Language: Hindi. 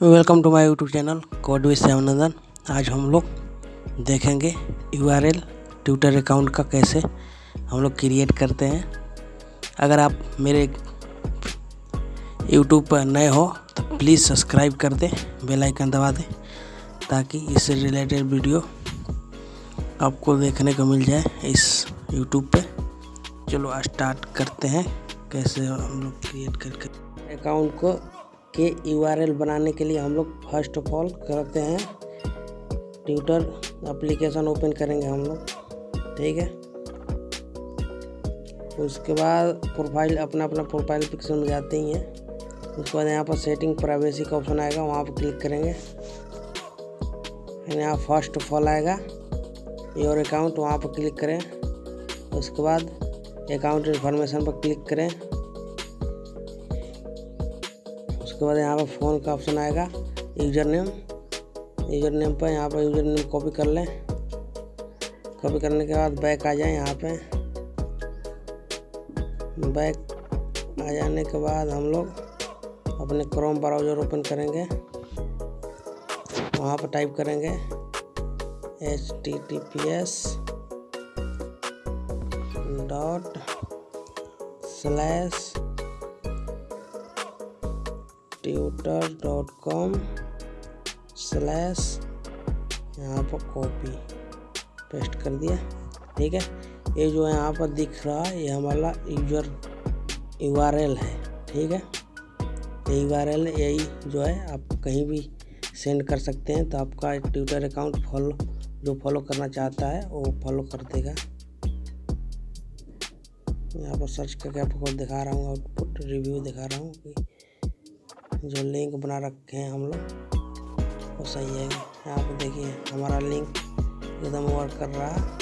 Welcome to my YouTube channel code with Shyamnandan आज हम लोग देखेंगे यू ट्विटर अकाउंट का कैसे हम लोग क्रिएट करते हैं। अगर आप मेरे यूट्यूब पर नए हो तो प्लीज़ सब्सक्राइब कर दें बेल आइकन दबा दें, ताकि इससे रिलेटेड वीडियो आपको देखने को मिल जाए इस यूट्यूब पे। चलो स्टार्ट करते हैं, कैसे हम लोग क्रिएट करके अकाउंट को के यूआरएल बनाने के लिए हम लोग फ़र्स्ट ऑफ़ ऑल करते हैं। ट्विटर एप्लीकेशन ओपन करेंगे हम लोग, ठीक है? उसके बाद प्रोफ़ाइल अपना अपना प्रोफ़ाइल पिक्चर में जाते ही हैं। उसके बाद यहाँ पर सेटिंग प्राइवेसी का ऑप्शन आएगा, वहाँ पर क्लिक करेंगे। यहाँ फ़र्स्ट ऑफ़ ऑल आएगा योर अकाउंट वहाँ पर क्लिक करें। उसके बाद अकाउंट इन्फॉर्मेशन पर क्लिक करें। उसके बाद यहाँ पर फ़ोन का ऑप्शन आएगा यूज़र नेम यूज़र नेम पर यहाँ पर यूज़र नेम कॉपी कर लें। कॉपी करने के बाद बैक आ जाए यहाँ पे। बैक आ जाने के बाद हम लोग अपने क्रोम ब्राउज़र ओपन करेंगे। वहाँ पर टाइप करेंगे H T T P S dot slash tutor dot com slash यहाँ पर कॉपी पेस्ट कर दिया। ठीक है? ये जो यहाँ पर दिख रहा है, ये हमारा यूज़र यू आर एल है। ठीक है? ये यू यही जो है, आप कहीं भी सेंड कर सकते हैं तो आपका ट्विटर अकाउंट फॉलो जो फॉलो करना चाहता है, वो फॉलो कर देगा। यहाँ पर सर्च करके आपको दिखा रहा हूँ आउटपुट रिव्यू दिखा रहा हूँ कि जो लिंक बना रखे हैं हम लोग, वो सही है। यहाँ पर देखिए, हमारा लिंक एकदम वर्क कर रहा है।